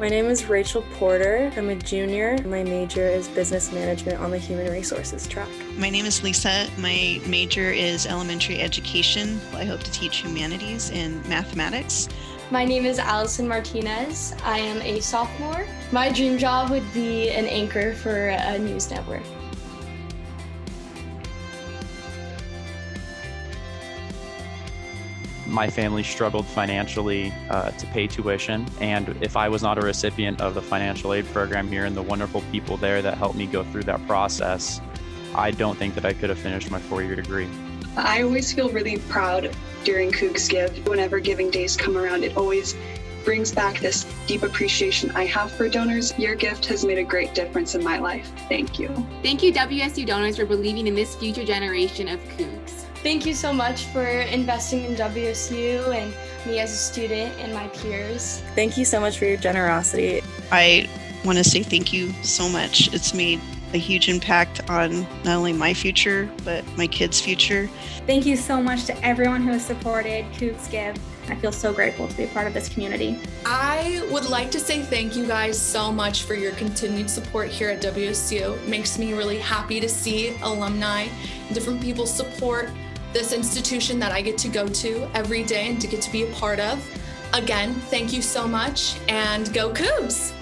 My name is Rachel Porter. I'm a junior. My major is business management on the human resources track. My name is Lisa. My major is elementary education. I hope to teach humanities and mathematics. My name is Allison Martinez. I am a sophomore. My dream job would be an anchor for a news network. My family struggled financially uh, to pay tuition. And if I was not a recipient of the financial aid program here and the wonderful people there that helped me go through that process, I don't think that I could have finished my four year degree. I always feel really proud during Cougs Give. Whenever giving days come around, it always brings back this deep appreciation I have for donors. Your gift has made a great difference in my life. Thank you. Thank you, WSU donors, for believing in this future generation of Cougs. Thank you so much for investing in WSU and me as a student and my peers. Thank you so much for your generosity. I want to say thank you so much. It's made a huge impact on not only my future, but my kids' future. Thank you so much to everyone who has supported Cougs Give. I feel so grateful to be a part of this community. I would like to say thank you guys so much for your continued support here at WSU. It makes me really happy to see alumni and different people support this institution that I get to go to every day and to get to be a part of. Again, thank you so much and go Cougs!